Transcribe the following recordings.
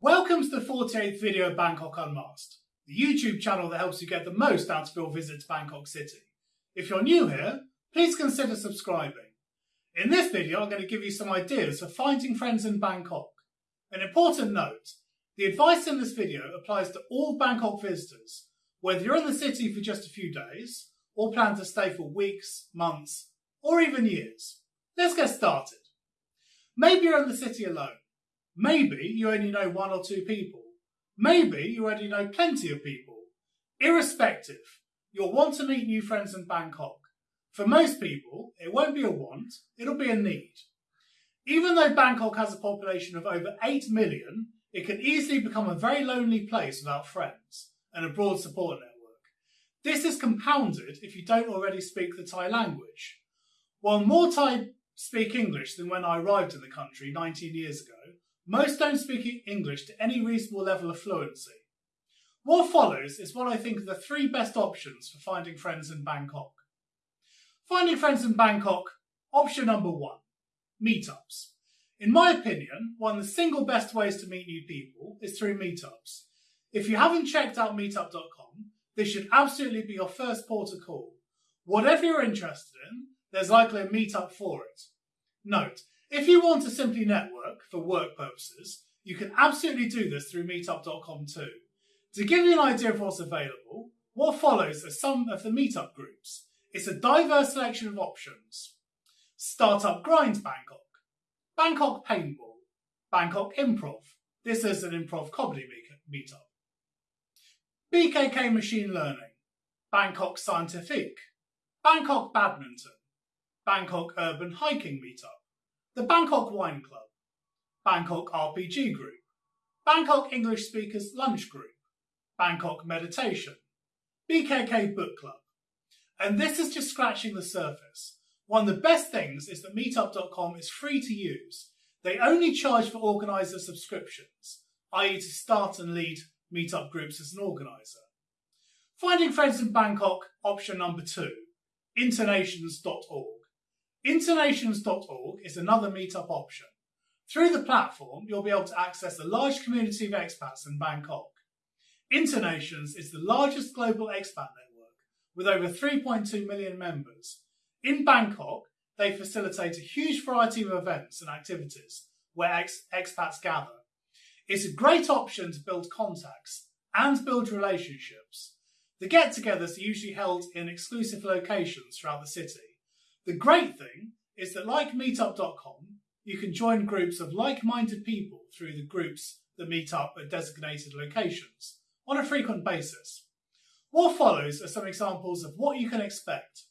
Welcome to the 48th video of Bangkok Unmasked, the YouTube channel that helps you get the most out of your visit to Bangkok City. If you're new here, please consider subscribing. In this video, I'm going to give you some ideas for finding friends in Bangkok. An important note, the advice in this video applies to all Bangkok visitors, whether you're in the city for just a few days, or plan to stay for weeks, months, or even years. Let's get started. Maybe you're in the city alone. Maybe you only know one or two people. Maybe you already know plenty of people. Irrespective, you'll want to meet new friends in Bangkok. For most people, it won't be a want, it'll be a need. Even though Bangkok has a population of over 8 million, it can easily become a very lonely place without friends and a broad support network. This is compounded if you don't already speak the Thai language. While more Thai speak English than when I arrived in the country 19 years ago, most don't speak English to any reasonable level of fluency. What follows is what I think are the three best options for finding friends in Bangkok. Finding friends in Bangkok, option number one, meetups. In my opinion, one of the single best ways to meet new people is through meetups. If you haven't checked out meetup.com, this should absolutely be your first port of call. Whatever you're interested in, there's likely a meetup for it. Note, if you want to simply network for work purposes, you can absolutely do this through meetup.com too. To give you an idea of what's available, what follows are some of the meetup groups. It's a diverse selection of options. Startup Grind Bangkok, Bangkok Paintball, Bangkok Improv. This is an improv comedy meetup. BKK Machine Learning, Bangkok Scientific, Bangkok Badminton, Bangkok Urban Hiking Meetup, the Bangkok Wine Club, Bangkok RPG Group, Bangkok English Speakers Lunch Group, Bangkok Meditation, BKK Book Club. And this is just scratching the surface. One of the best things is that meetup.com is free to use. They only charge for organiser subscriptions, i.e. to start and lead meetup groups as an organiser. Finding friends in Bangkok, option number two, internations.org. Internations.org is another meetup option. Through the platform, you'll be able to access a large community of expats in Bangkok. Internations is the largest global expat network with over 3.2 million members. In Bangkok, they facilitate a huge variety of events and activities where ex expats gather. It's a great option to build contacts and build relationships. The get togethers are usually held in exclusive locations throughout the city the great thing is that, like meetup.com, you can join groups of like minded people through the groups that meet up at designated locations on a frequent basis. What follows are some examples of what you can expect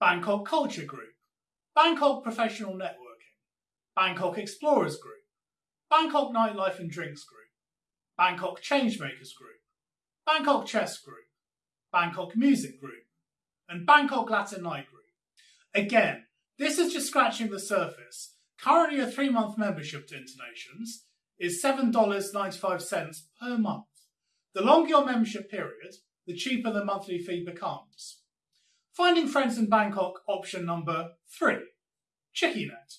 Bangkok Culture Group, Bangkok Professional Networking, Bangkok Explorers Group, Bangkok Nightlife and Drinks Group, Bangkok Changemakers Group, Bangkok Chess Group, Bangkok Music Group, and Bangkok Latin Night Group. Again, this is just scratching the surface. Currently, a three month membership to Internations is $7.95 per month. The longer your membership period, the cheaper the monthly fee becomes. Finding friends in Bangkok, option number three ChickyNet.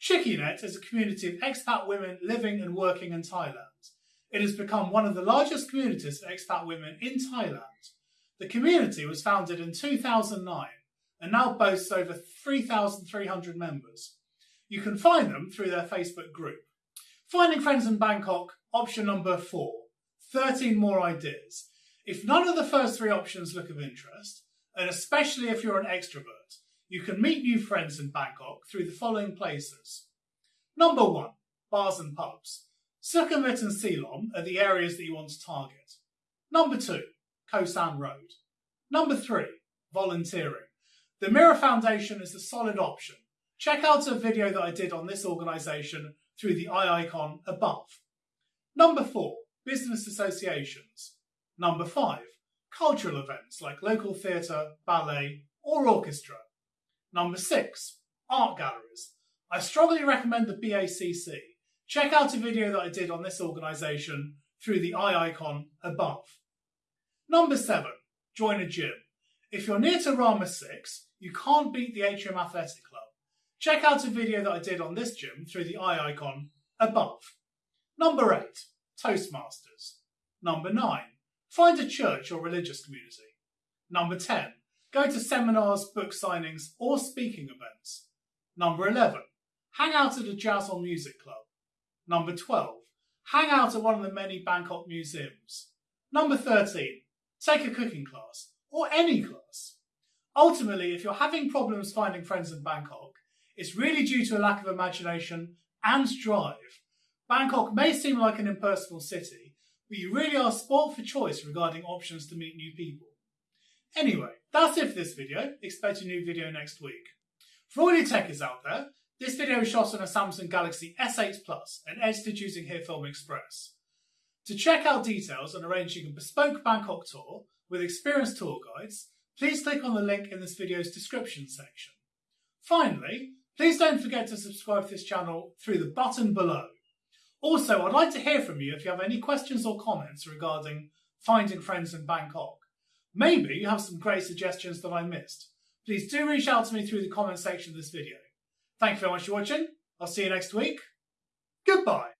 ChickyNet is a community of expat women living and working in Thailand. It has become one of the largest communities of expat women in Thailand. The community was founded in 2009 and now boasts over 3,300 members. You can find them through their Facebook group. Finding friends in Bangkok, option number four 13 more ideas. If none of the first three options look of interest, and especially if you're an extrovert, you can meet new friends in Bangkok through the following places. Number one, bars and pubs. Sukhumvit and Silom are the areas that you want to target. Number two, Khao San Road. Number three, volunteering. The Mirror Foundation is a solid option. Check out a video that I did on this organisation through the eye icon above. Number 4. Business associations. Number 5. Cultural events like local theatre, ballet or orchestra. Number 6. Art galleries. I strongly recommend the BACC. Check out a video that I did on this organisation through the eye icon above. Number 7. Join a gym. If you're near to Rama 6, you can't beat the Atrium Athletic Club. Check out a video that I did on this gym through the eye icon above. Number 8. Toastmasters. Number 9. Find a church or religious community. Number 10. Go to seminars, book signings, or speaking events. Number 11. Hang out at a jazz or music club. Number 12. Hang out at one of the many Bangkok museums. Number 13. Take a cooking class, or any class. Ultimately, if you're having problems finding friends in Bangkok, it's really due to a lack of imagination and drive. Bangkok may seem like an impersonal city, but you really are sport for choice regarding options to meet new people. Anyway, that's it for this video. Expect a new video next week. For all you techies out there, this video is shot on a Samsung Galaxy S8 Plus and edited using HitFilm Express. To check out details on arranging a bespoke Bangkok tour with experienced tour guides, please click on the link in this video's description section. Finally, please don't forget to subscribe to this channel through the button below. Also, I'd like to hear from you if you have any questions or comments regarding finding friends in Bangkok. Maybe you have some great suggestions that I missed. Please do reach out to me through the comment section of this video. Thank you very much for watching. I'll see you next week. Goodbye.